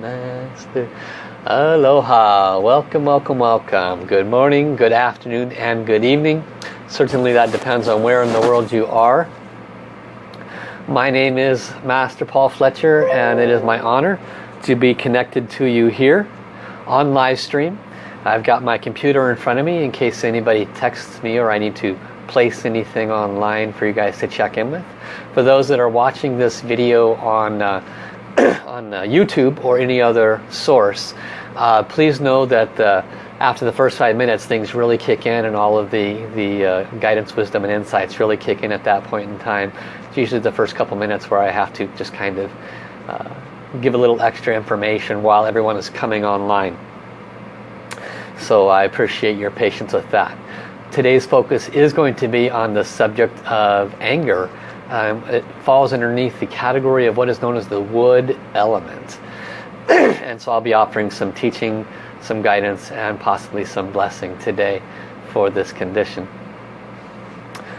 Master. Aloha. Welcome, welcome, welcome. Good morning, good afternoon, and good evening. Certainly that depends on where in the world you are. My name is Master Paul Fletcher and it is my honor to be connected to you here on live stream. I've got my computer in front of me in case anybody texts me or I need to place anything online for you guys to check in with. For those that are watching this video on uh, on uh, YouTube or any other source, uh, please know that uh, after the first five minutes things really kick in and all of the, the uh, guidance, wisdom and insights really kick in at that point in time. It's usually the first couple minutes where I have to just kind of uh, give a little extra information while everyone is coming online. So I appreciate your patience with that. Today's focus is going to be on the subject of anger. Um, it falls underneath the category of what is known as the wood element. and so I'll be offering some teaching, some guidance, and possibly some blessing today for this condition.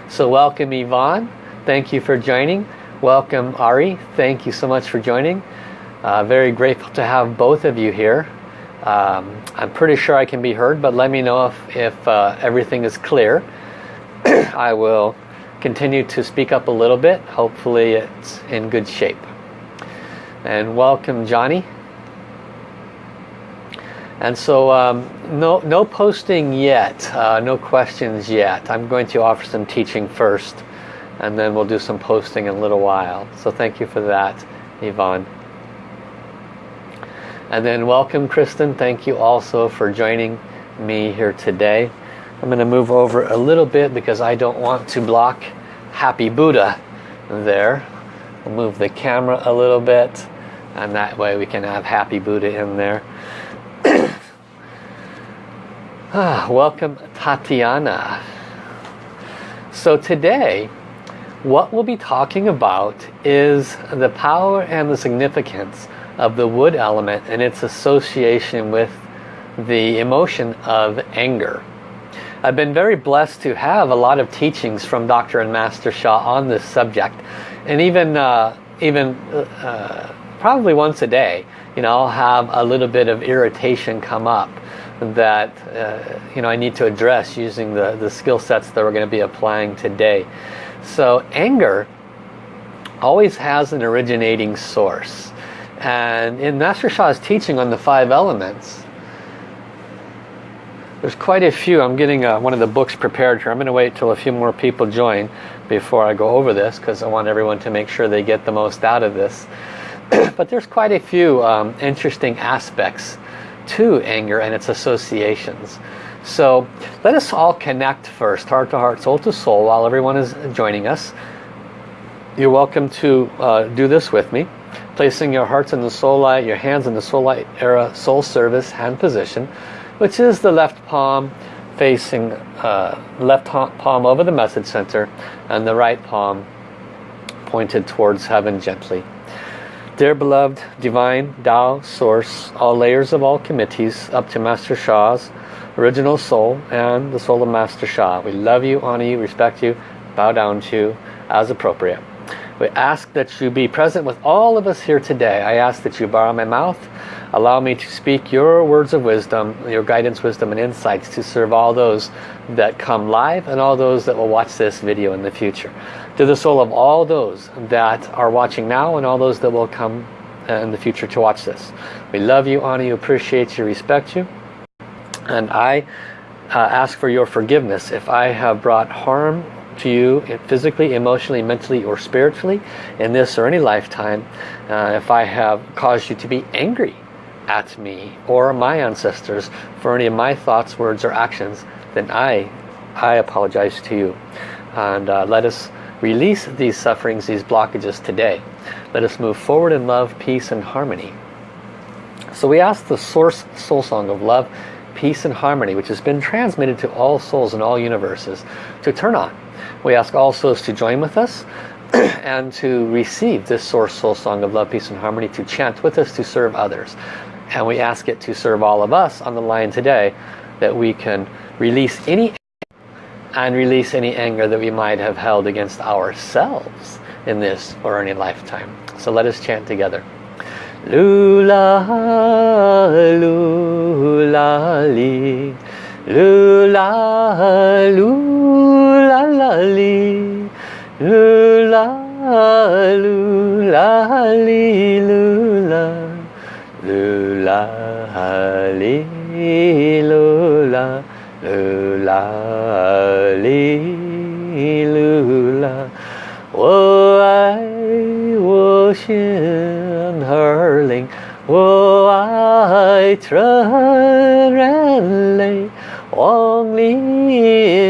So welcome Yvonne. Thank you for joining. Welcome Ari. Thank you so much for joining. Uh, very grateful to have both of you here. Um, I'm pretty sure I can be heard, but let me know if, if uh, everything is clear. I will continue to speak up a little bit. Hopefully it's in good shape. And welcome Johnny. And so um, no, no posting yet, uh, no questions yet. I'm going to offer some teaching first and then we'll do some posting in a little while. So thank you for that, Yvonne. And then welcome Kristen. Thank you also for joining me here today. I'm going to move over a little bit because I don't want to block Happy Buddha there. I'll move the camera a little bit and that way we can have Happy Buddha in there. ah, welcome Tatiana. So today what we'll be talking about is the power and the significance of the wood element and its association with the emotion of anger. I've been very blessed to have a lot of teachings from Dr. and Master Sha on this subject and even uh, even uh, probably once a day you know I'll have a little bit of irritation come up that uh, you know I need to address using the the skill sets that we're going to be applying today so anger always has an originating source and in Master Sha's teaching on the five elements, there's quite a few. I'm getting uh, one of the books prepared here. I'm going to wait till a few more people join before I go over this because I want everyone to make sure they get the most out of this. but there's quite a few um, interesting aspects to anger and its associations. So let us all connect first, heart to heart, soul to soul, while everyone is joining us. You're welcome to uh, do this with me placing your hearts in the soul light, your hands in the soul light era soul service hand position, which is the left palm facing uh, left palm over the message center and the right palm pointed towards heaven gently. Dear beloved divine Tao source, all layers of all committees up to Master Sha's original soul and the soul of Master Sha. We love you, honor you, respect you, bow down to you as appropriate. We ask that you be present with all of us here today. I ask that you borrow my mouth, allow me to speak your words of wisdom, your guidance, wisdom, and insights to serve all those that come live and all those that will watch this video in the future. To the soul of all those that are watching now and all those that will come in the future to watch this. We love you, honor you, appreciate you, respect you. And I uh, ask for your forgiveness if I have brought harm to you physically, emotionally, mentally, or spiritually in this or any lifetime, uh, if I have caused you to be angry at me or my ancestors for any of my thoughts, words, or actions, then I, I apologize to you. And uh, let us release these sufferings, these blockages today. Let us move forward in love, peace, and harmony. So we ask the source soul song of love, peace, and harmony, which has been transmitted to all souls in all universes, to turn on we ask all souls to join with us and to receive this Source Soul Song of Love, Peace and Harmony to chant with us to serve others. And we ask it to serve all of us on the line today that we can release any and release any anger that we might have held against ourselves in this or any lifetime. So let us chant together. Lula lu la li lu la lu la la li lu la lu la li lu la lu la li lu la lu la li lu la 我爱我心儿灵，我爱成人类，望你容和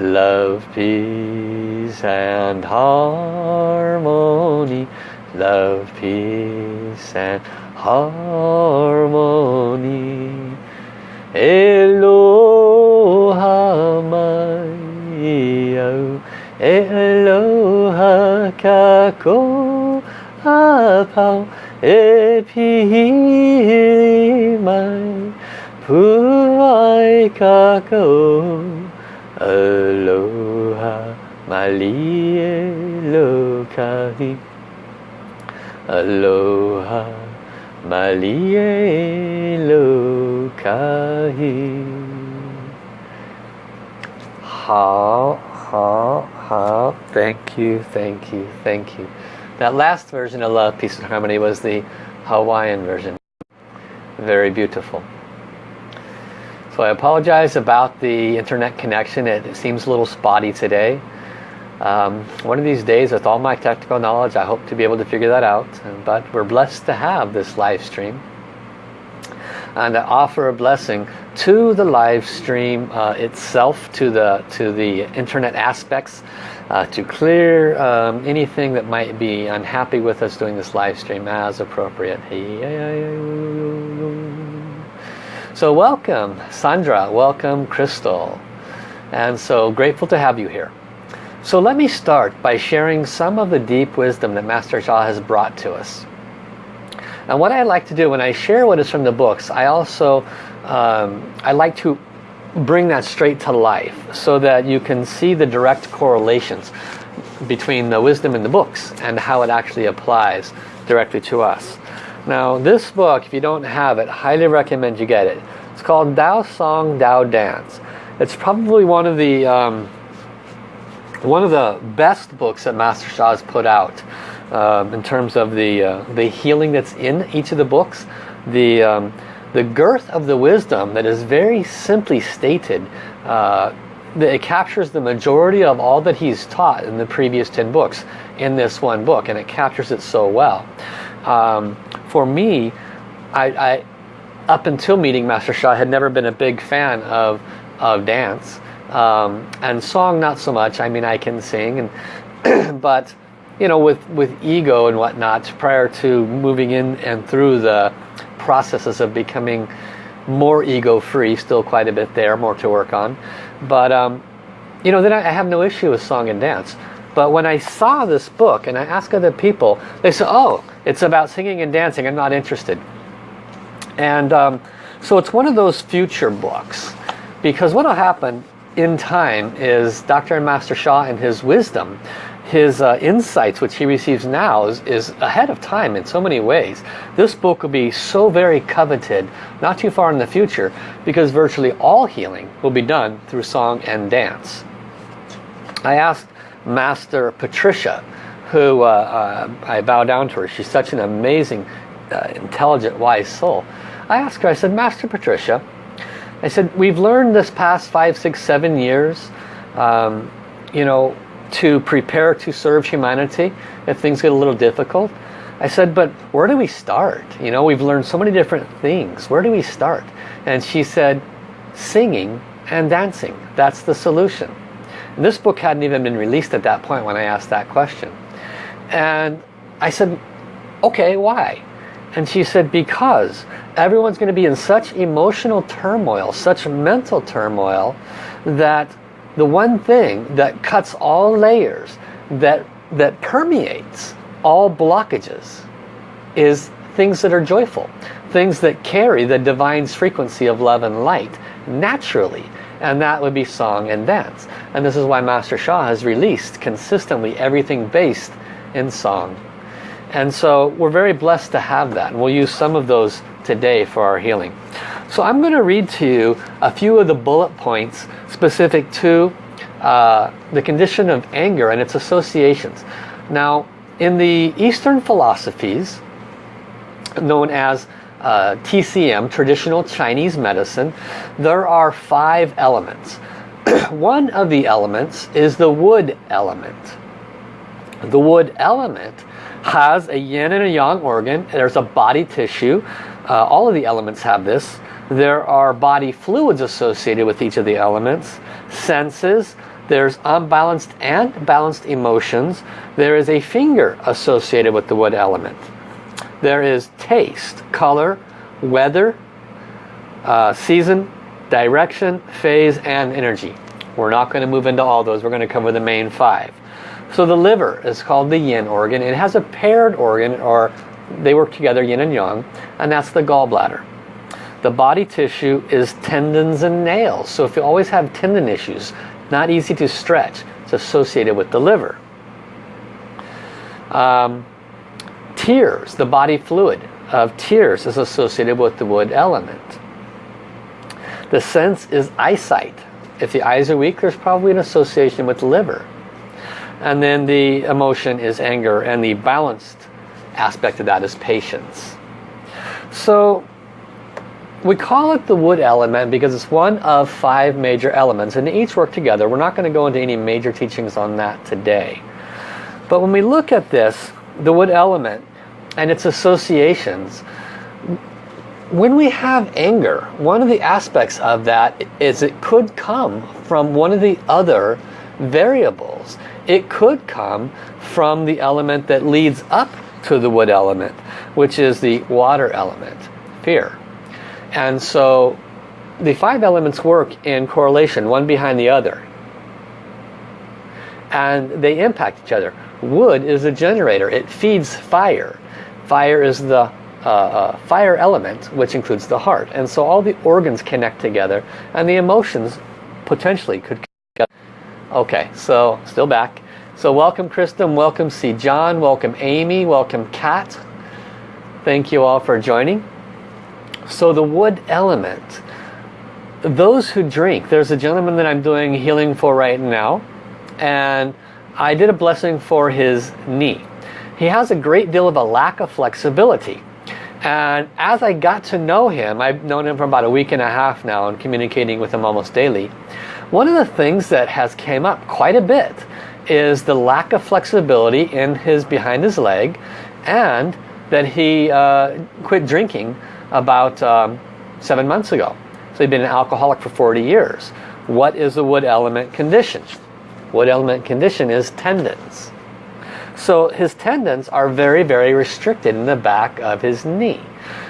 Love, peace and harmony. Love, peace and harmony. Eloha mai Eloha kako apau e pihi mai puai kako Aloha, Malie Lokahi. Aloha, Malie Lokahi. Ha, ha, ha. Thank you, thank you, thank you. That last version of Love, Peace and Harmony was the Hawaiian version. Very beautiful so I apologize about the internet connection. It, seems a little spotty today. Um, one of these days with all my technical knowledge I hope to be able to figure that out. But we're blessed to have this live stream and I offer a blessing to the live stream uh, itself, to the to the internet aspects, uh, to clear um, anything that might be unhappy with us doing this live stream as appropriate. So welcome Sandra, welcome Crystal, and so grateful to have you here. So let me start by sharing some of the deep wisdom that Master Sha has brought to us. And what I like to do when I share what is from the books, I also um, I like to bring that straight to life so that you can see the direct correlations between the wisdom in the books and how it actually applies directly to us. Now this book, if you don't have it, highly recommend you get it. It's called Tao Song, Tao Dance. It's probably one of the um, one of the best books that Master Sha has put out um, in terms of the uh, the healing that's in each of the books the um, the girth of the wisdom that is very simply stated uh, it captures the majority of all that he's taught in the previous 10 books in this one book and it captures it so well um, for me I, I up until meeting Master Sha had never been a big fan of of dance um, and song not so much I mean I can sing and but you know, with, with ego and whatnot prior to moving in and through the processes of becoming more ego-free, still quite a bit there, more to work on. But, um, you know, then I have no issue with song and dance. But when I saw this book and I asked other people, they said, oh, it's about singing and dancing, I'm not interested. And um, so it's one of those future books. Because what will happen in time is Dr. and Master Sha and his wisdom his uh, insights which he receives now is, is, ahead of time in so many ways. This book will be so very coveted not too far in the future because virtually all healing will be done through song and dance. I asked Master Patricia who uh, uh, I bow down to her. She's such an amazing, uh, intelligent, wise soul. I asked her, I said, Master Patricia, I said, we've learned this past five, six, seven years, um, you know, to prepare to serve humanity if things get a little difficult. I said, but where do we start? You know, we've learned so many different things. Where do we start? And she said, singing and dancing. That's the solution. And this book hadn't even been released at that point when I asked that question. And I said, okay, why? And she said, because everyone's going to be in such emotional turmoil, such mental turmoil, that the one thing that cuts all layers, that, that permeates all blockages, is things that are joyful. Things that carry the divine's frequency of love and light naturally. And that would be song and dance. And this is why Master Sha has released consistently everything based in song and so we're very blessed to have that. And we'll use some of those today for our healing. So I'm going to read to you a few of the bullet points specific to uh, the condition of anger and its associations. Now, in the Eastern philosophies, known as uh, TCM, traditional Chinese medicine, there are five elements. One of the elements is the wood element. The wood element has a yin and a yang organ. There's a body tissue. Uh, all of the elements have this. There are body fluids associated with each of the elements. Senses. There's unbalanced and balanced emotions. There is a finger associated with the wood element. There is taste, color, weather, uh, season, direction, phase, and energy. We're not going to move into all those. We're going to cover the main five. So the liver is called the yin organ. It has a paired organ or they work together yin and yang and that's the gallbladder. The body tissue is tendons and nails. So if you always have tendon issues, not easy to stretch, it's associated with the liver. Um, tears, the body fluid of tears is associated with the wood element. The sense is eyesight. If the eyes are weak, there's probably an association with the liver. And then the emotion is anger and the balanced aspect of that is patience. So we call it the wood element because it's one of five major elements and they each work together. We're not going to go into any major teachings on that today. But when we look at this, the wood element and its associations, when we have anger, one of the aspects of that is it could come from one of the other variables. It could come from the element that leads up to the wood element, which is the water element, fear. And so the five elements work in correlation, one behind the other. And they impact each other. Wood is a generator. It feeds fire. Fire is the uh, uh, fire element, which includes the heart. And so all the organs connect together, and the emotions potentially could Okay, so still back. So welcome Kristen, welcome C. John, welcome Amy, welcome Kat. Thank you all for joining. So the wood element, those who drink, there's a gentleman that I'm doing healing for right now and I did a blessing for his knee. He has a great deal of a lack of flexibility. And as I got to know him, I've known him for about a week and a half now and communicating with him almost daily. One of the things that has came up quite a bit is the lack of flexibility in his behind his leg and that he uh, quit drinking about um, seven months ago. So he'd been an alcoholic for 40 years. What is a wood element condition? Wood element condition is tendons. So his tendons are very, very restricted in the back of his knee.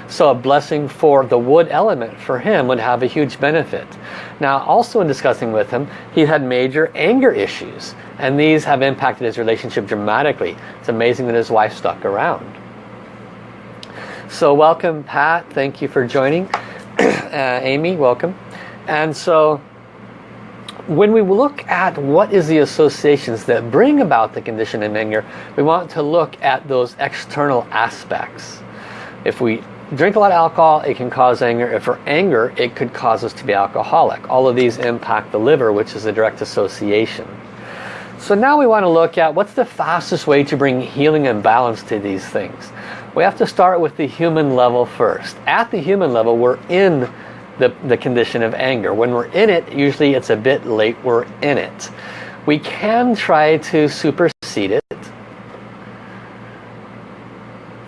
So a blessing for the wood element for him would have a huge benefit. Now also in discussing with him, he had major anger issues. And these have impacted his relationship dramatically. It's amazing that his wife stuck around. So welcome Pat, thank you for joining. uh, Amy, welcome. And so when we look at what is the associations that bring about the condition of anger, we want to look at those external aspects. If we drink a lot of alcohol, it can cause anger. If we're anger, it could cause us to be alcoholic. All of these impact the liver, which is a direct association. So now we want to look at what's the fastest way to bring healing and balance to these things. We have to start with the human level first. At the human level, we're in the, the condition of anger. When we're in it, usually it's a bit late, we're in it. We can try to supersede it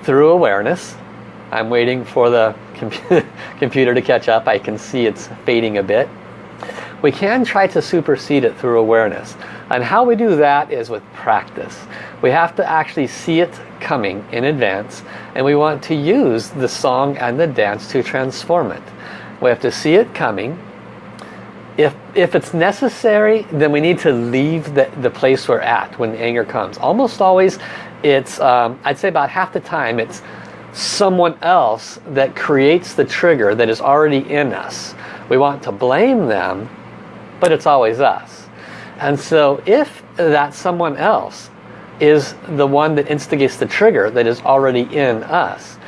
through awareness I'm waiting for the computer to catch up. I can see it's fading a bit. we can try to supersede it through awareness. And how we do that is with practice. We have to actually see it coming in advance and we want to use the song and the dance to transform it. We have to see it coming. If, if it's necessary, then we need to leave the, the place we're at when anger comes. Almost always, it's, um, I'd say about half the time, it's someone else that creates the trigger that is already in us. We want to blame them, but it's always us. And so if that someone else is the one that instigates the trigger that is already in us,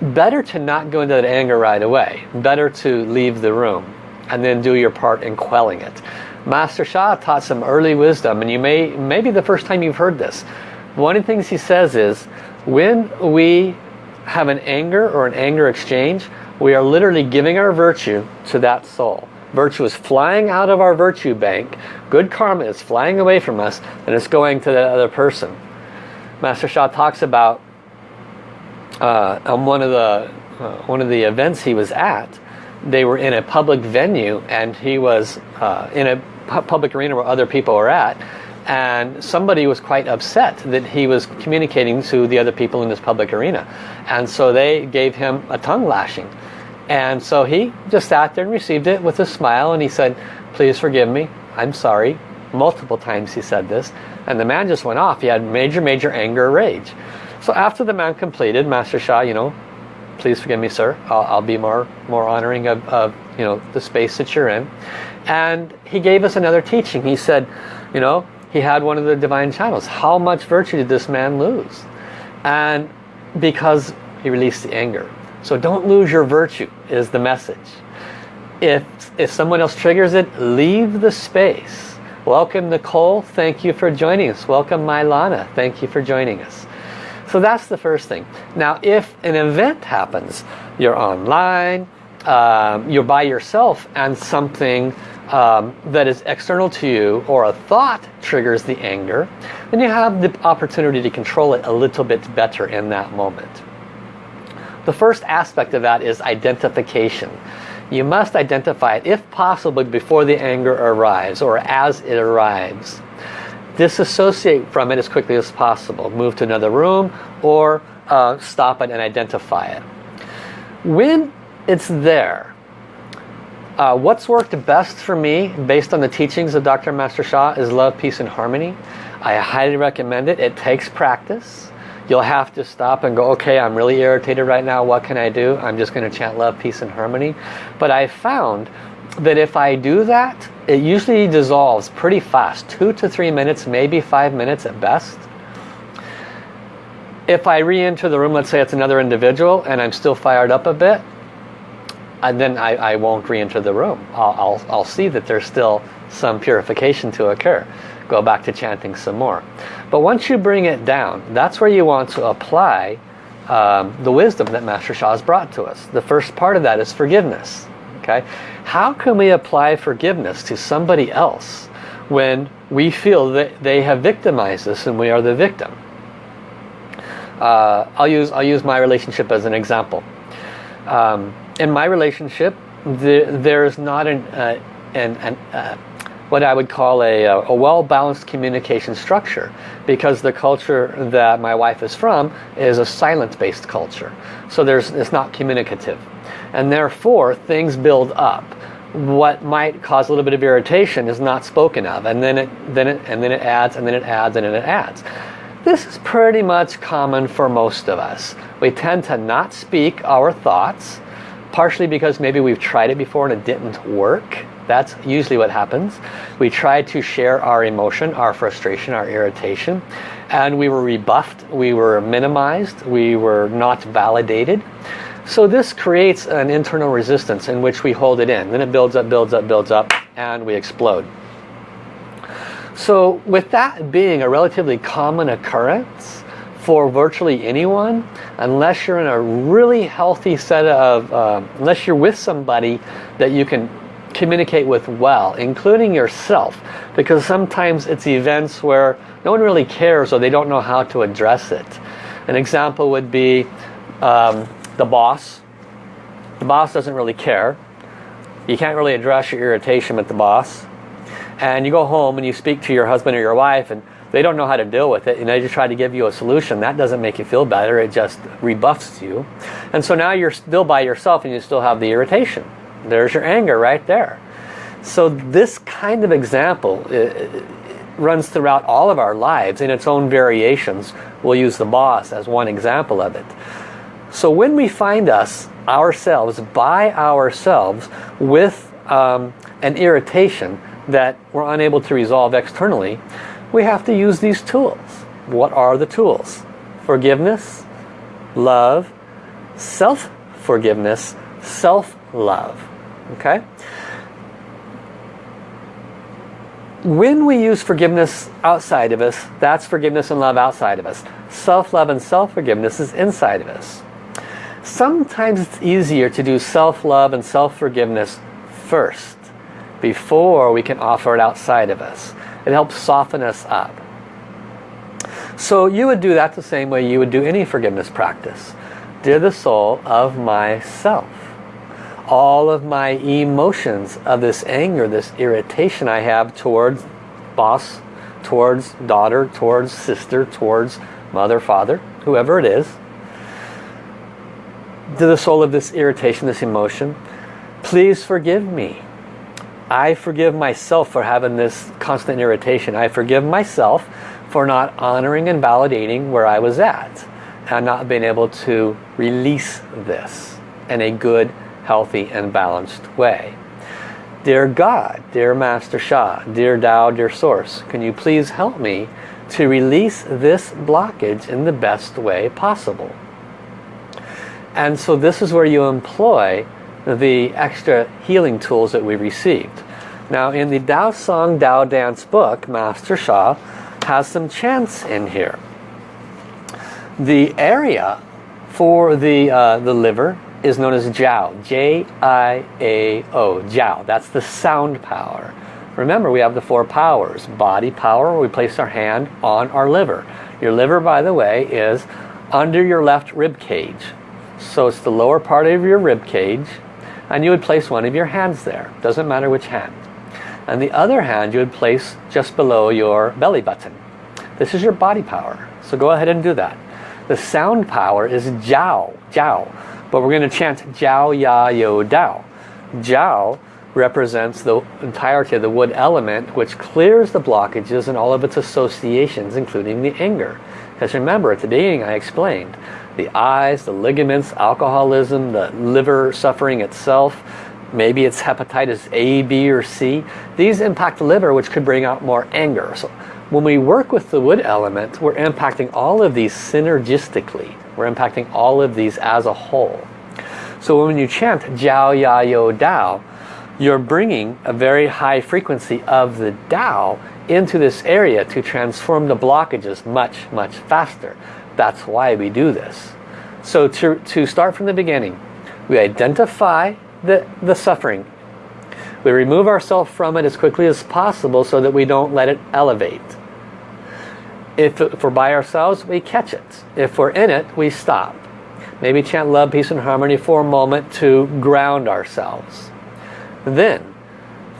better to not go into that anger right away. Better to leave the room and then do your part in quelling it. Master Sha taught some early wisdom and you may, maybe the first time you've heard this. One of the things he says is when we have an anger or an anger exchange, we are literally giving our virtue to that soul. Virtue is flying out of our virtue bank. Good karma is flying away from us and it's going to that other person. Master Sha talks about uh, on one of the uh, one of the events he was at, they were in a public venue and he was uh, in a pu public arena where other people were at and somebody was quite upset that he was communicating to the other people in this public arena. And so they gave him a tongue lashing. And so he just sat there and received it with a smile. And he said please forgive me. I'm sorry. Multiple times he said this. And the man just went off. He had major major anger rage. So after the man completed, Master Sha, you know, please forgive me, sir. I'll, I'll be more more honoring of, of, you know, the space that you're in. And he gave us another teaching. He said, you know, he had one of the divine channels. How much virtue did this man lose? And because he released the anger. So don't lose your virtue is the message. If, if someone else triggers it, leave the space. Welcome Nicole, thank you for joining us. Welcome Mylana, thank you for joining us. So that's the first thing. Now if an event happens, you're online, um, you're by yourself and something um, that is external to you or a thought triggers the anger, then you have the opportunity to control it a little bit better in that moment. The first aspect of that is identification. You must identify it, if possible, before the anger arrives or as it arrives disassociate from it as quickly as possible. Move to another room or uh, stop it and identify it. When it's there, uh, what's worked best for me based on the teachings of Dr. Master Sha is love, peace and harmony. I highly recommend it. It takes practice. You'll have to stop and go, okay, I'm really irritated right now. What can I do? I'm just going to chant love, peace and harmony. But I found that if I do that, it usually dissolves pretty fast. Two to three minutes, maybe five minutes at best. If I re-enter the room, let's say it's another individual, and I'm still fired up a bit, and then I, I won't re-enter the room. I'll, I'll, I'll see that there's still some purification to occur. Go back to chanting some more. But once you bring it down, that's where you want to apply um, the wisdom that Master Sha has brought to us. The first part of that is forgiveness. Okay, How can we apply forgiveness to somebody else when we feel that they have victimized us and we are the victim? Uh, I'll use I'll use my relationship as an example. Um, in my relationship, the, there's not an, uh, an, an uh, what I would call a, uh, a well-balanced communication structure because the culture that my wife is from is a silence-based culture. So there's it's not communicative. And therefore things build up. What might cause a little bit of irritation is not spoken of and then it then it and then it adds and then it adds and then it adds. This is pretty much common for most of us. We tend to not speak our thoughts partially because maybe we've tried it before and it didn't work that's usually what happens we try to share our emotion our frustration our irritation and we were rebuffed we were minimized we were not validated so this creates an internal resistance in which we hold it in. Then it builds up, builds up, builds up, and we explode. So with that being a relatively common occurrence for virtually anyone, unless you're in a really healthy set of, uh, unless you're with somebody that you can communicate with well, including yourself, because sometimes it's events where no one really cares or they don't know how to address it. An example would be um, the boss. The boss doesn't really care. you can't really address your irritation with the boss. And you go home and you speak to your husband or your wife and they don't know how to deal with it and they just try to give you a solution. That doesn't make you feel better. It just rebuffs you. And so now you're still by yourself and you still have the irritation. There's your anger right there. So this kind of example runs throughout all of our lives in its own variations. We'll use the boss as one example of it. So when we find us, ourselves, by ourselves, with um, an irritation that we're unable to resolve externally, we have to use these tools. What are the tools? Forgiveness, love, self-forgiveness, self-love. Okay? When we use forgiveness outside of us, that's forgiveness and love outside of us. Self-love and self-forgiveness is inside of us. Sometimes it's easier to do self-love and self-forgiveness first before we can offer it outside of us. It helps soften us up. So you would do that the same way you would do any forgiveness practice. Dear the soul of myself. All of my emotions of this anger, this irritation I have towards boss, towards daughter, towards sister, towards mother, father, whoever it is. To the soul of this irritation, this emotion, please forgive me. I forgive myself for having this constant irritation. I forgive myself for not honoring and validating where I was at and not being able to release this in a good, healthy, and balanced way. Dear God, dear Master Sha, dear Tao, dear Source, can you please help me to release this blockage in the best way possible? And so this is where you employ the extra healing tools that we received. Now in the Tao Song Tao Dance book, Master Sha has some chants in here. The area for the, uh, the liver is known as Jiao, J-I-A-O, Jiao. That's the sound power. Remember, we have the four powers. Body power, we place our hand on our liver. Your liver, by the way, is under your left rib cage. So it's the lower part of your rib cage and you would place one of your hands there. Doesn't matter which hand. And the other hand you would place just below your belly button. This is your body power. So go ahead and do that. The sound power is Jiao, Jiao. But we're going to chant Jiao Ya Yo Dao. Jiao represents the entirety of the wood element which clears the blockages and all of its associations including the anger. Because remember at the beginning I explained the eyes, the ligaments, alcoholism, the liver suffering itself, maybe it's hepatitis A, B, or C. These impact the liver, which could bring out more anger. So when we work with the wood element, we're impacting all of these synergistically. We're impacting all of these as a whole. So when you chant Jiao Ya Yo Dao, you're bringing a very high frequency of the Tao into this area to transform the blockages much, much faster. That's why we do this. So to, to start from the beginning, we identify the, the suffering. We remove ourselves from it as quickly as possible so that we don't let it elevate. If, if we're by ourselves, we catch it. If we're in it, we stop. Maybe chant love, peace, and harmony for a moment to ground ourselves. Then,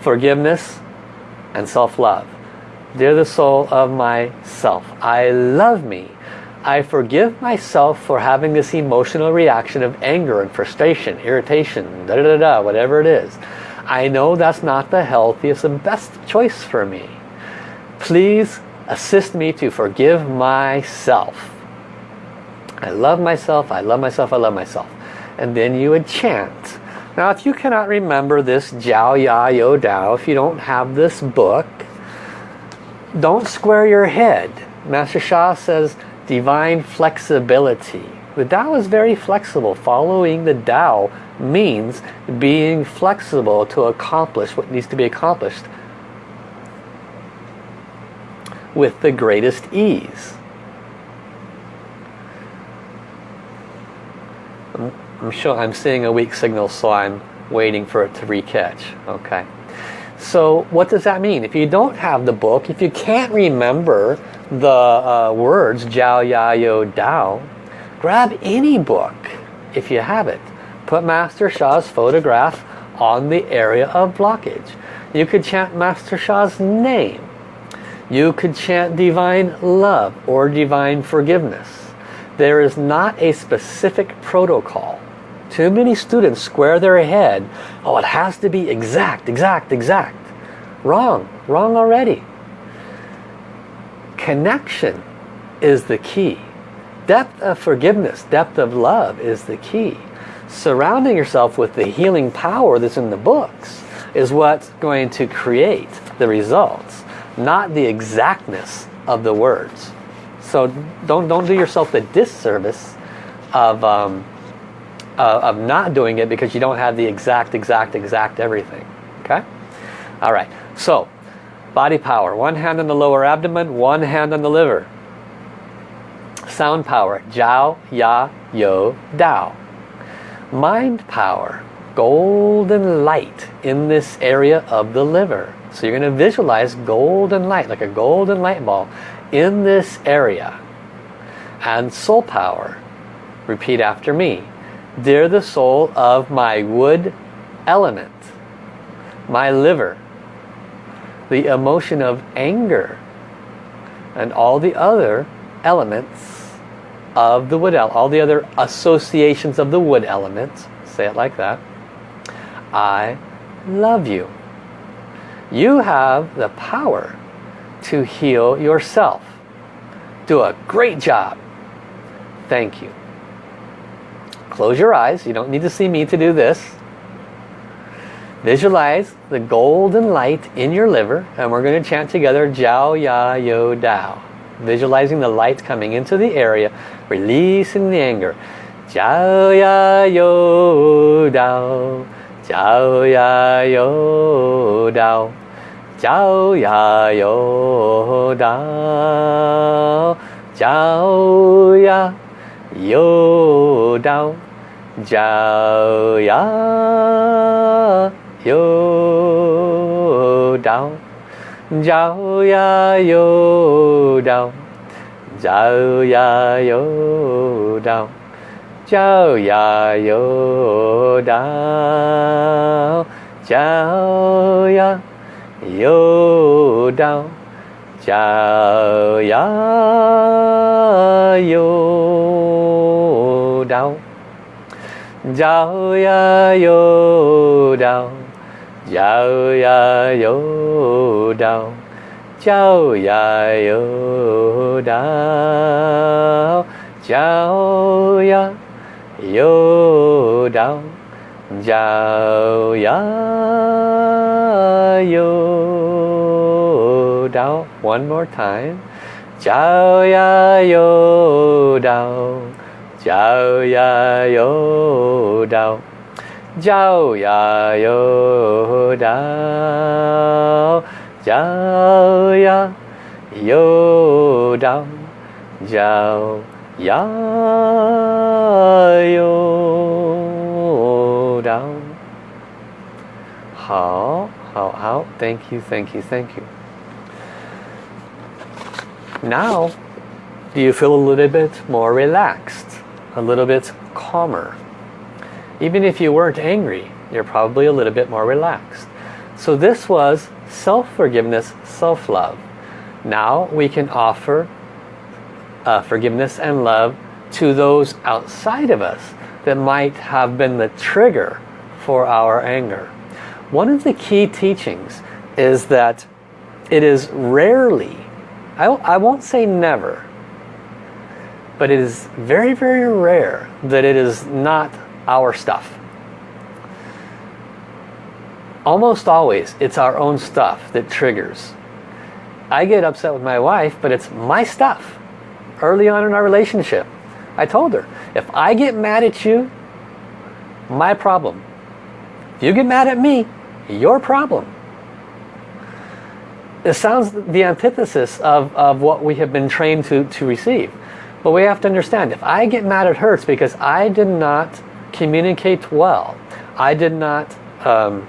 forgiveness and self-love. Dear the soul of myself, I love me. I forgive myself for having this emotional reaction of anger and frustration, irritation, da da da whatever it is. I know that's not the healthiest and best choice for me. Please assist me to forgive myself. I love myself, I love myself, I love myself. And then you would chant. Now if you cannot remember this Jiao Ya Yo Dao, if you don't have this book, don't square your head. Master Sha says divine flexibility. The Tao is very flexible. Following the Tao means being flexible to accomplish what needs to be accomplished with the greatest ease. I'm sure I'm seeing a weak signal so I'm waiting for it to recatch. Okay. So what does that mean? If you don't have the book, if you can't remember the uh, words Jiao Ya Yo Dao, grab any book if you have it. Put Master Sha's photograph on the area of blockage. You could chant Master Sha's name. You could chant divine love or divine forgiveness. There is not a specific protocol. Too many students square their head. Oh, it has to be exact, exact, exact. Wrong. Wrong already. Connection is the key. Depth of forgiveness, depth of love is the key. Surrounding yourself with the healing power that's in the books is what's going to create the results, not the exactness of the words. So don't, don't do yourself the disservice of, um, uh, of not doing it because you don't have the exact, exact, exact everything. Okay? All right. So, body power. One hand on the lower abdomen, one hand on the liver. Sound power. Jiao, Ya, Yo, Dao. Mind power. Golden light in this area of the liver. So you're going to visualize golden light, like a golden light ball in this area. And soul power. Repeat after me. Dear the soul of my wood element, my liver, the emotion of anger, and all the other elements of the wood element, all the other associations of the wood element, say it like that, I love you. You have the power to heal yourself. Do a great job. Thank you. Close your eyes. You don't need to see me to do this. Visualize the golden light in your liver and we're going to chant together Jiao Ya Yo Dao. Visualizing the light coming into the area, releasing the anger. Jiao Ya Yo Dao. Jiao Ya Yo Dao. Jiao Ya Yo Dao. Jiao Ya Yo Dao. 叫呀又到叫呀又到叫呀又到叫呀又到叫呀又到叫呀又到 Giao ya yo đào Giao ya yo đào Giao ya yo đào Giao ya yo đào Giao ya yo đào One more time. Giao ya yo đào Jiao ya yo dao Jiao ya yo dao Jiao ya yo dao Jiao ya yo dao 好好好 Thank you, thank you, thank you. Now, do you feel a little bit more relaxed? A little bit calmer. Even if you weren't angry, you're probably a little bit more relaxed. So this was self-forgiveness, self-love. Now we can offer uh, forgiveness and love to those outside of us that might have been the trigger for our anger. One of the key teachings is that it is rarely, I, I won't say never, but it is very, very rare that it is not our stuff. Almost always, it's our own stuff that triggers. I get upset with my wife, but it's my stuff. Early on in our relationship, I told her, if I get mad at you, my problem. If you get mad at me, your problem. It sounds the antithesis of, of what we have been trained to, to receive. But we have to understand, if I get mad at her, it's because I did not communicate well. I did not um,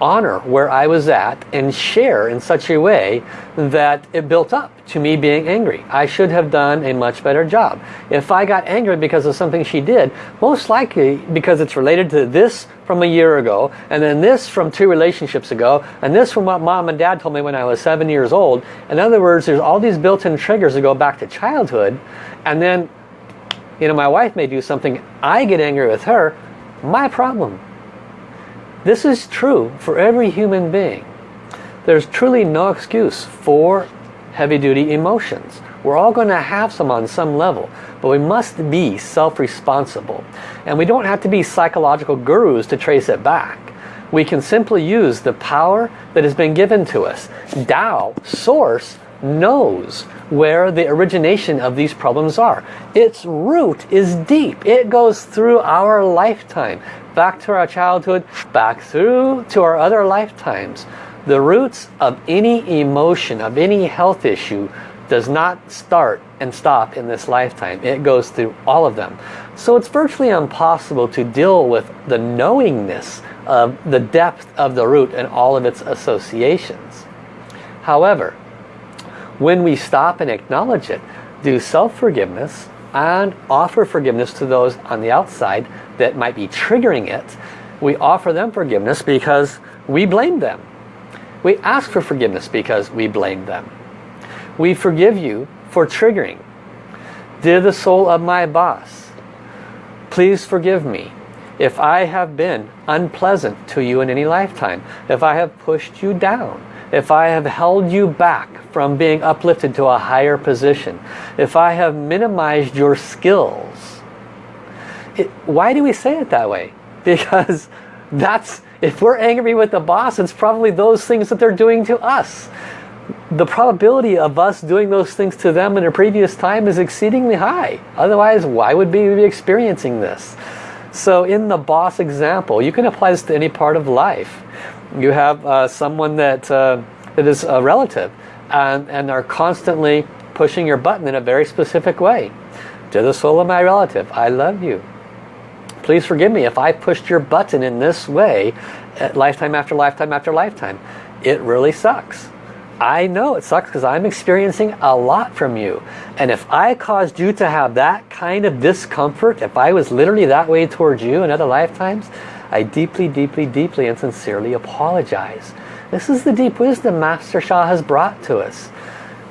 honor where I was at and share in such a way that it built up to me being angry. I should have done a much better job. If I got angry because of something she did, most likely because it's related to this from a year ago, and then this from two relationships ago, and this from what mom and dad told me when I was seven years old. In other words, there's all these built-in triggers that go back to childhood, and then, you know, my wife may do something, I get angry with her, my problem. This is true for every human being. There's truly no excuse for heavy-duty emotions. We're all going to have some on some level, but we must be self-responsible. And we don't have to be psychological gurus to trace it back. We can simply use the power that has been given to us. Tao, Source, knows where the origination of these problems are. Its root is deep. It goes through our lifetime back to our childhood, back through to our other lifetimes. The roots of any emotion, of any health issue, does not start and stop in this lifetime. It goes through all of them. So it's virtually impossible to deal with the knowingness of the depth of the root and all of its associations. However, when we stop and acknowledge it, do self-forgiveness, and offer forgiveness to those on the outside that might be triggering it. We offer them forgiveness because we blame them. We ask for forgiveness because we blame them. We forgive you for triggering. Dear the soul of my boss, please forgive me if I have been unpleasant to you in any lifetime, if I have pushed you down, if I have held you back from being uplifted to a higher position, if I have minimized your skills. It, why do we say it that way? Because that's, if we're angry with the boss, it's probably those things that they're doing to us. The probability of us doing those things to them in a previous time is exceedingly high. Otherwise, why would we be experiencing this? So in the boss example, you can apply this to any part of life. You have uh, someone that, uh, that is a relative and, and are constantly pushing your button in a very specific way. To the soul of my relative, I love you. Please forgive me if I pushed your button in this way uh, lifetime after lifetime after lifetime. It really sucks. I know it sucks because I'm experiencing a lot from you. And if I caused you to have that kind of discomfort, if I was literally that way towards you in other lifetimes, I deeply, deeply, deeply and sincerely apologize. This is the deep wisdom Master Sha has brought to us.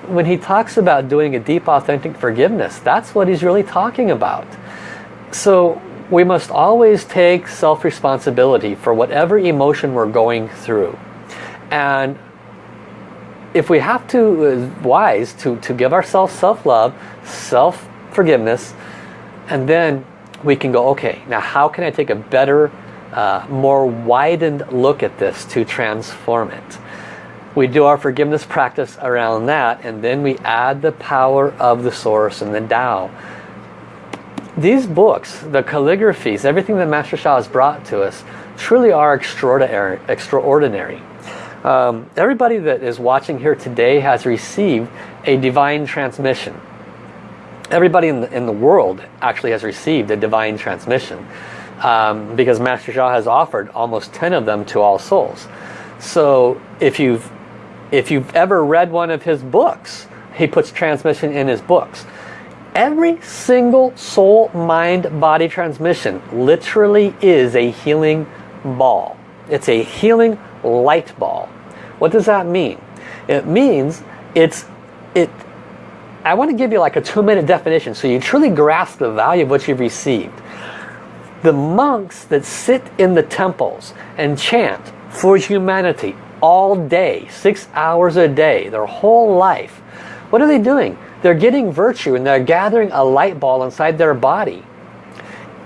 When he talks about doing a deep authentic forgiveness, that's what he's really talking about. So we must always take self-responsibility for whatever emotion we're going through. And if we have to, uh, wise to, to give ourselves self-love, self-forgiveness, and then we can go, okay, now how can I take a better uh, more widened look at this to transform it. We do our forgiveness practice around that and then we add the power of the source and the Tao. These books, the calligraphies, everything that Master Sha has brought to us truly are extraordinary. extraordinary. Um, everybody that is watching here today has received a divine transmission. Everybody in the, in the world actually has received a divine transmission um, because Master Sha has offered almost 10 of them to all souls. So if you've, if you've ever read one of his books, he puts transmission in his books. Every single soul, mind, body transmission literally is a healing ball. It's a healing light ball. What does that mean? It means it's, it, I want to give you like a two minute definition so you truly grasp the value of what you've received the monks that sit in the temples and chant for humanity all day, six hours a day, their whole life, what are they doing? They're getting virtue and they're gathering a light ball inside their body.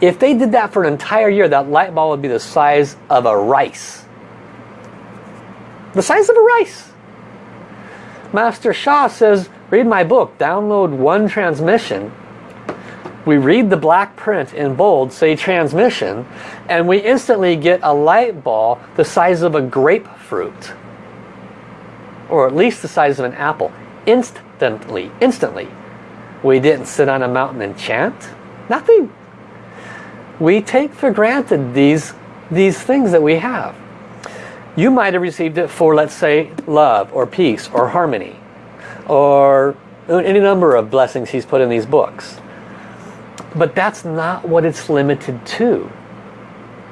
If they did that for an entire year, that light ball would be the size of a rice. The size of a rice. Master Sha says, read my book, download one transmission we read the black print in bold, say transmission, and we instantly get a light ball the size of a grapefruit. Or at least the size of an apple. Instantly, instantly. We didn't sit on a mountain and chant. Nothing. We take for granted these, these things that we have. You might have received it for, let's say, love or peace or harmony or any number of blessings he's put in these books. But that's not what it's limited to.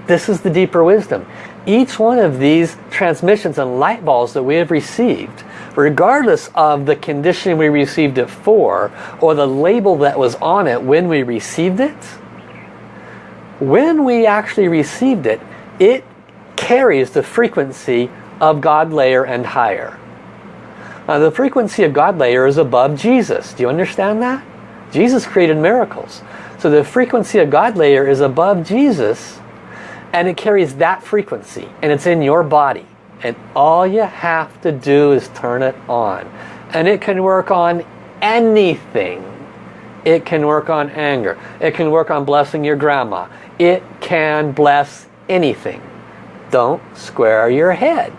This is the deeper wisdom. Each one of these transmissions and light balls that we have received, regardless of the condition we received it for, or the label that was on it when we received it, when we actually received it, it carries the frequency of God layer and higher. Now the frequency of God layer is above Jesus. Do you understand that? Jesus created miracles. So the frequency of God layer is above Jesus and it carries that frequency and it's in your body. And all you have to do is turn it on. And it can work on anything. It can work on anger. It can work on blessing your grandma. It can bless anything. Don't square your head.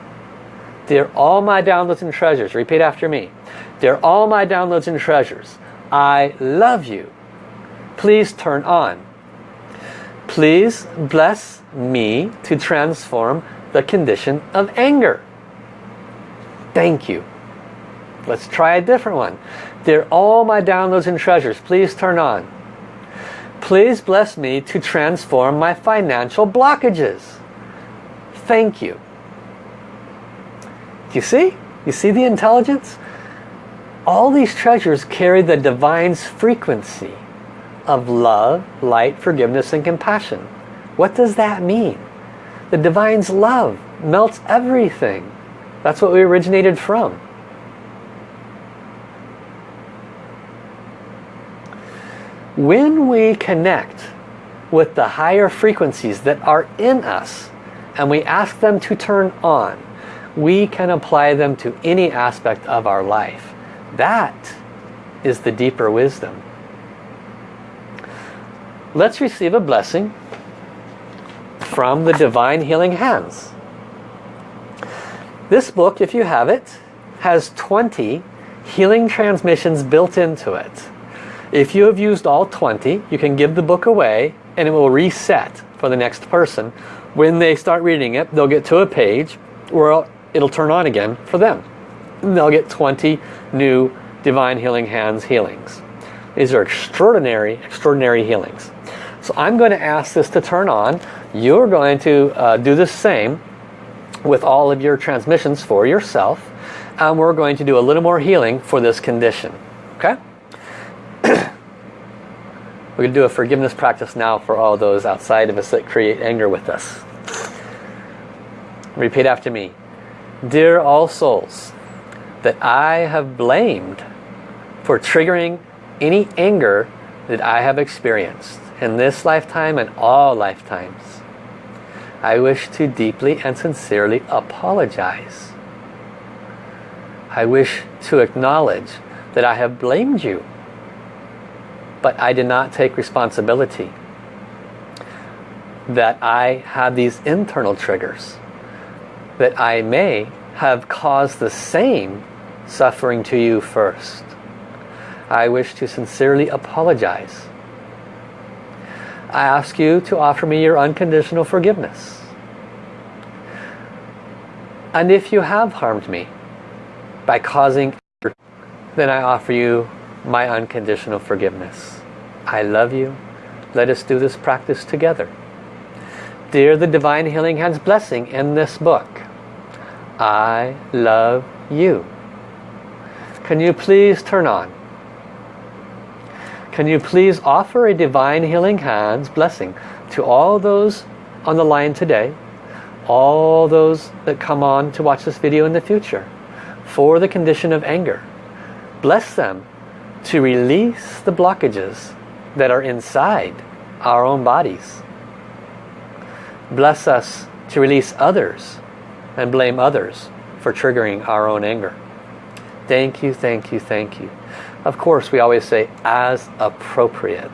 They're all my downloads and treasures. Repeat after me. They're all my downloads and treasures. I love you. Please turn on. Please bless me to transform the condition of anger. Thank you. Let's try a different one. They're all my downloads and treasures. Please turn on. Please bless me to transform my financial blockages. Thank you. Do you see? You see the intelligence? All these treasures carry the divine's frequency of love, light, forgiveness, and compassion. What does that mean? The divine's love melts everything. That's what we originated from. When we connect with the higher frequencies that are in us and we ask them to turn on, we can apply them to any aspect of our life. That is the deeper wisdom. Let's receive a blessing from the Divine Healing Hands. This book, if you have it, has 20 healing transmissions built into it. If you have used all 20, you can give the book away and it will reset for the next person. When they start reading it, they'll get to a page where it'll turn on again for them. And they'll get 20 new Divine Healing Hands healings. These are extraordinary, extraordinary healings. So I'm going to ask this to turn on. You're going to uh, do the same with all of your transmissions for yourself. And we're going to do a little more healing for this condition. Okay? We're going to do a forgiveness practice now for all those outside of us that create anger with us. Repeat after me. Dear all souls that I have blamed for triggering any anger that I have experienced in this lifetime and all lifetimes. I wish to deeply and sincerely apologize. I wish to acknowledge that I have blamed you, but I did not take responsibility. That I had these internal triggers that I may have caused the same suffering to you first. I wish to sincerely apologize. I ask you to offer me your unconditional forgiveness. And if you have harmed me by causing then I offer you my unconditional forgiveness. I love you. Let us do this practice together. Dear the Divine Healing Hands blessing in this book, I love you. Can you please turn on? Can you please offer a Divine Healing Hands blessing to all those on the line today, all those that come on to watch this video in the future, for the condition of anger. Bless them to release the blockages that are inside our own bodies. Bless us to release others and blame others for triggering our own anger. Thank you, thank you, thank you. Of course, we always say as appropriate.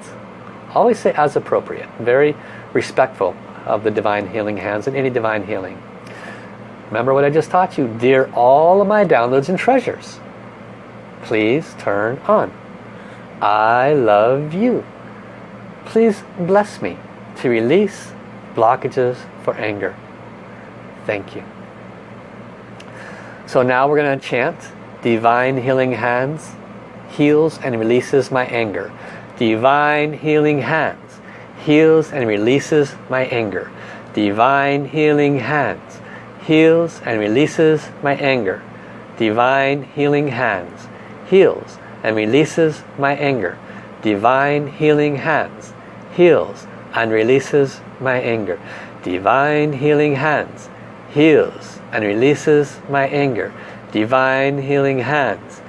Always say as appropriate. Very respectful of the divine healing hands and any divine healing. Remember what I just taught you? Dear all of my downloads and treasures, please turn on. I love you. Please bless me to release blockages for anger. Thank you. So now we're going to chant Divine Healing Hands heals and releases my anger. Divine Healing Hands heals and releases my anger. Divine Healing Hands heals and releases my anger. Divine Healing Hands heals and releases my anger. Divine Healing Hands heals and releases my anger. Divine Healing Hands heals and releases my anger. Divine Healing Hands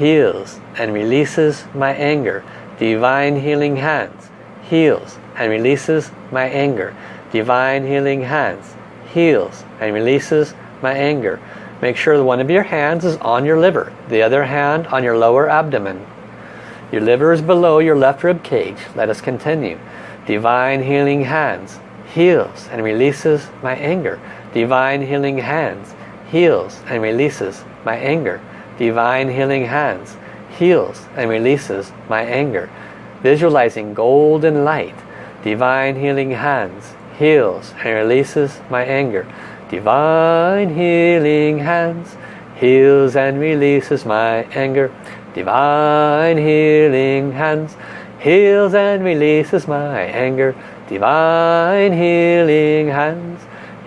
heals and releases my anger. Divine Healing Hands heals and releases my anger. Divine Healing Hands heals and releases my anger. Make sure one of your hands is on your liver, the other hand on your lower abdomen. Your liver is below your left rib cage. Let us continue. Divine Healing Hands heals and releases my anger. Divine Healing Hands heals and releases my anger. Divine Healing Hands heals and releases my anger. Visualizing golden light. Divine Healing Hands heals and releases my anger. Divine Healing Hands heals and releases my anger. Divine Healing Hands heals and releases my anger. Divine Healing Hands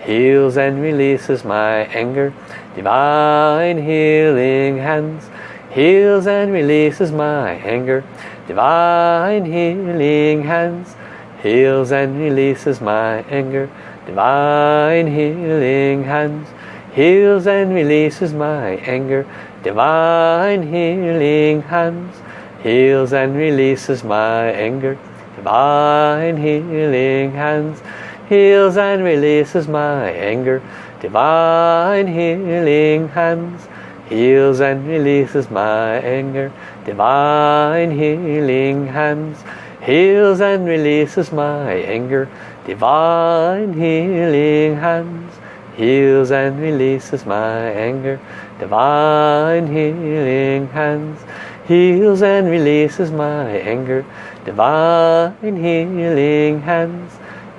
heals and releases my anger. Divine Healing Hands heals and releases my anger. Divine Healing Hands heals and releases my anger. Divine healing hands heals and releases my anger. Divine healing hands heals and releases my anger. Divine healing hands heals and releases my anger. Divine healing hands heals and releases my anger. Divine healing hands heals and releases my anger. Divine healing hands heals and releases my anger. Divine healing hands heals and releases my anger. Divine healing hands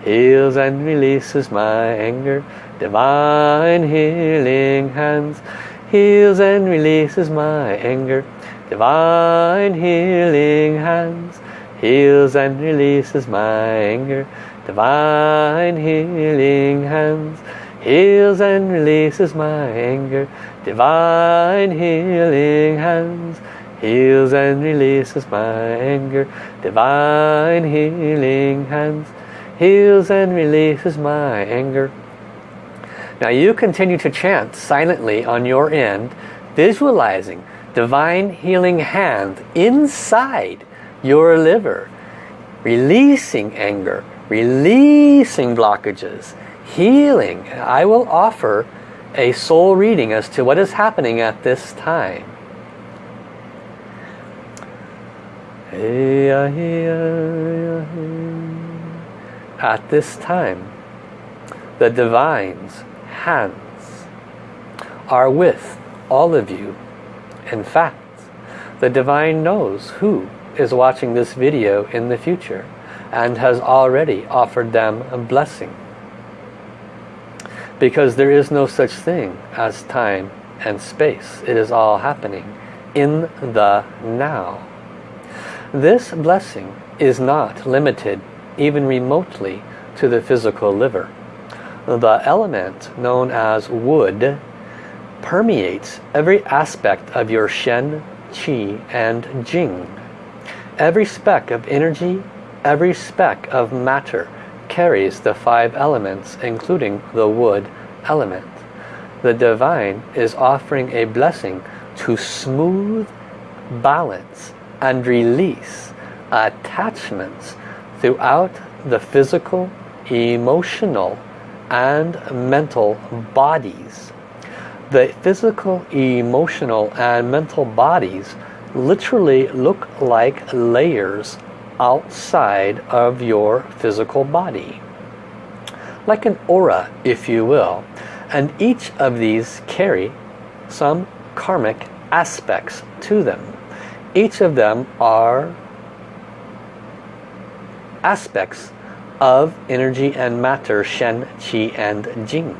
heals and releases my anger. Divine healing hands heals and releases my anger. Divine healing hands heals and releases my anger. Divine healing hands heals and releases my anger. Divine healing hands heals and releases my anger. Divine healing hands heals and releases my anger. Now you continue to chant silently on your end, visualizing divine healing hand inside your liver, releasing anger, releasing blockages, healing. I will offer a soul reading as to what is happening at this time. At this time, the Divine's hands are with all of you. In fact, the Divine knows who is watching this video in the future and has already offered them a blessing. Because there is no such thing as time and space. It is all happening in the now. This blessing is not limited even remotely to the physical liver. The element known as wood permeates every aspect of your Shen, Qi and Jing. Every speck of energy, every speck of matter carries the five elements including the wood element. The divine is offering a blessing to smooth, balance and release attachments throughout the physical, emotional and mental bodies. The physical, emotional and mental bodies literally look like layers outside of your physical body. Like an aura, if you will. And each of these carry some karmic aspects to them. Each of them are aspects of energy and matter, Shen, Qi and Jing.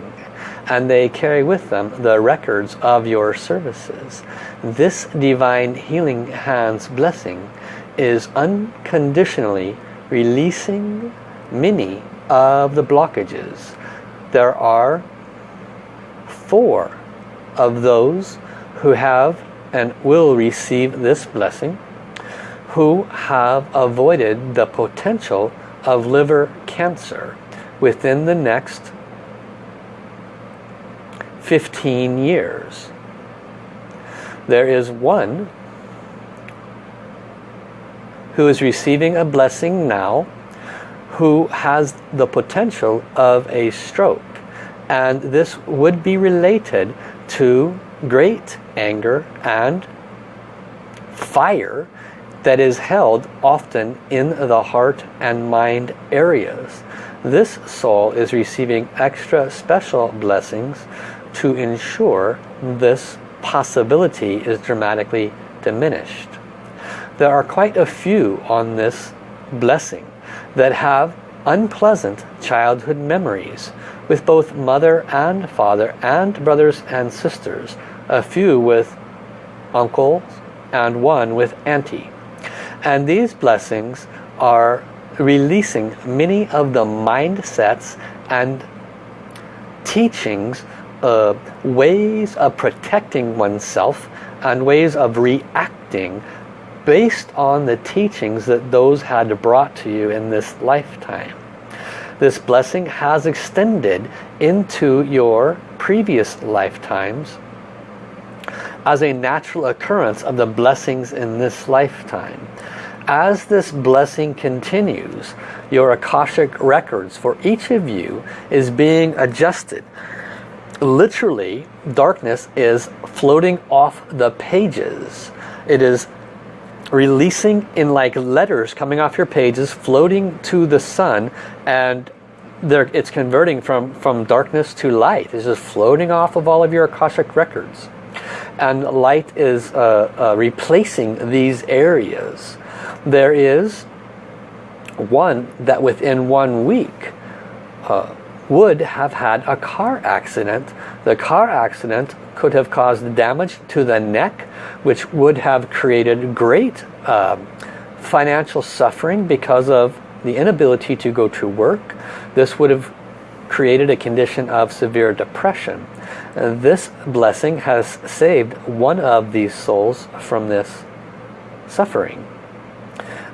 and they carry with them the records of your services. This Divine Healing Hands blessing is unconditionally releasing many of the blockages. There are four of those who have and will receive this blessing who have avoided the potential of liver cancer within the next 15 years. There is one who is receiving a blessing now who has the potential of a stroke and this would be related to great anger and fire that is held often in the heart and mind areas. This soul is receiving extra special blessings to ensure this possibility is dramatically diminished. There are quite a few on this blessing that have unpleasant childhood memories with both mother and father and brothers and sisters, a few with uncles and one with auntie. And these blessings are releasing many of the mindsets and teachings, uh, ways of protecting oneself and ways of reacting based on the teachings that those had brought to you in this lifetime. This blessing has extended into your previous lifetimes as a natural occurrence of the blessings in this lifetime. As this blessing continues, your Akashic records for each of you is being adjusted. Literally, darkness is floating off the pages. It is releasing in like letters coming off your pages, floating to the sun, and it's converting from, from darkness to light. It's just floating off of all of your Akashic records. And light is uh, uh, replacing these areas. There is one that within one week uh, would have had a car accident. The car accident could have caused damage to the neck, which would have created great uh, financial suffering because of the inability to go to work. This would have created a condition of severe depression. This blessing has saved one of these souls from this suffering.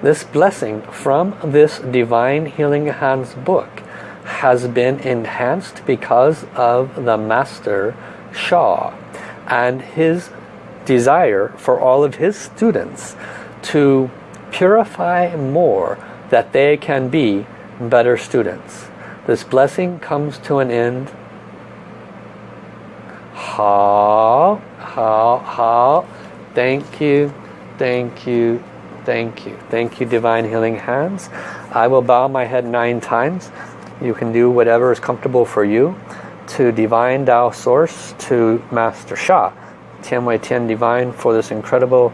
This blessing from this Divine Healing Hands book has been enhanced because of the Master Sha and his desire for all of his students to purify more that they can be better students. This blessing comes to an end. Ha, ha, ha. Thank you, thank you, thank you. Thank you, Divine Healing Hands. I will bow my head nine times. You can do whatever is comfortable for you. To Divine Tao Source, to Master Sha, Tian Wai Tian Divine, for this incredible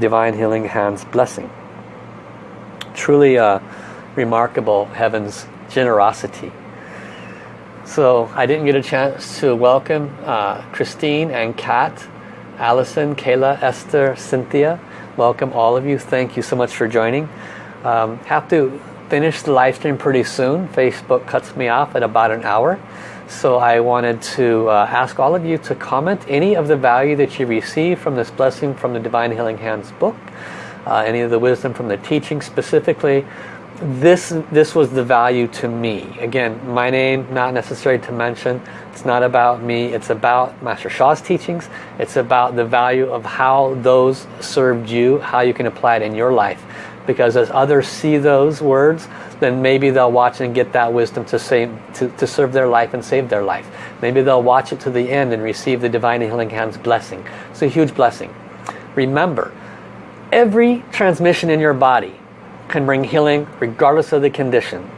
Divine Healing Hands blessing. Truly uh, remarkable Heaven's generosity. So I didn't get a chance to welcome uh, Christine and Kat, Allison, Kayla, Esther, Cynthia. Welcome all of you. Thank you so much for joining. Um, have to finish the live stream pretty soon. Facebook cuts me off at about an hour. So I wanted to uh, ask all of you to comment any of the value that you receive from this blessing from the Divine Healing Hands book. Uh, any of the wisdom from the teaching specifically this this was the value to me. Again my name not necessary to mention. It's not about me. It's about Master Sha's teachings. It's about the value of how those served you how you can apply it in your life. Because as others see those words then maybe they'll watch and get that wisdom to, save, to, to serve their life and save their life. Maybe they'll watch it to the end and receive the Divine Healing Hands blessing. It's a huge blessing. Remember every transmission in your body can bring healing regardless of the condition.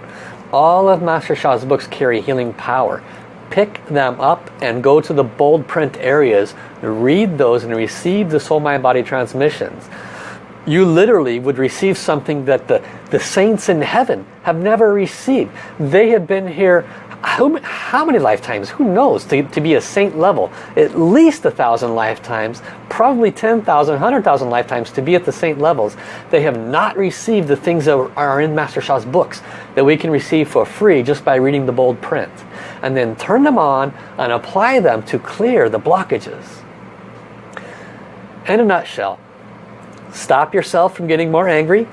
All of Master Sha's books carry healing power. Pick them up and go to the bold print areas, read those and receive the soul mind body transmissions. you literally would receive something that the, the saints in heaven have never received. They have been here how, how many lifetimes? Who knows? To, to be a saint level. At least a thousand lifetimes. Probably 10,000, 100,000 lifetimes to be at the saint levels. They have not received the things that are in Master Sha's books that we can receive for free just by reading the bold print. And then turn them on and apply them to clear the blockages. In a nutshell, stop yourself from getting more angry.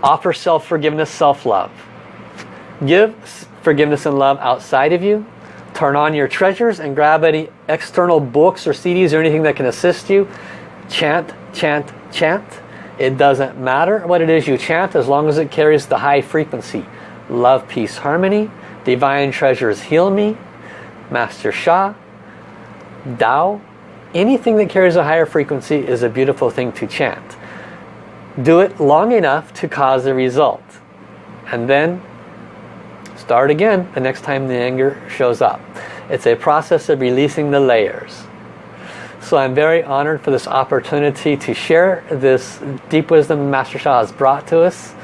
Offer self-forgiveness, self-love. Give forgiveness and love outside of you. Turn on your treasures and grab any external books or CDs or anything that can assist you. Chant, chant, chant. It doesn't matter what it is you chant as long as it carries the high frequency. Love, peace, harmony. Divine treasures heal me. Master Sha. Tao. Anything that carries a higher frequency is a beautiful thing to chant. Do it long enough to cause a result. And then Start again the next time the anger shows up. It's a process of releasing the layers. So I'm very honored for this opportunity to share this deep wisdom Master Sha has brought to us.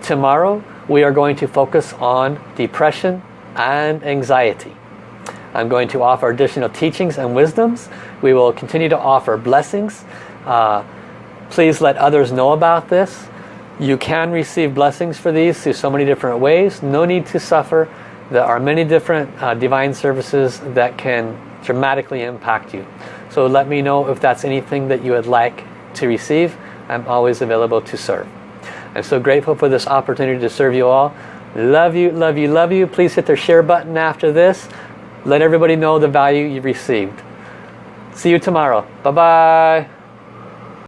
Tomorrow we are going to focus on depression and anxiety. I'm going to offer additional teachings and wisdoms. We will continue to offer blessings. Uh, please let others know about this. You can receive blessings for these through so many different ways. No need to suffer. There are many different uh, divine services that can dramatically impact you. So let me know if that's anything that you would like to receive. I'm always available to serve. I'm so grateful for this opportunity to serve you all. Love you, love you, love you. Please hit the share button after this. Let everybody know the value you received. See you tomorrow. Bye-bye.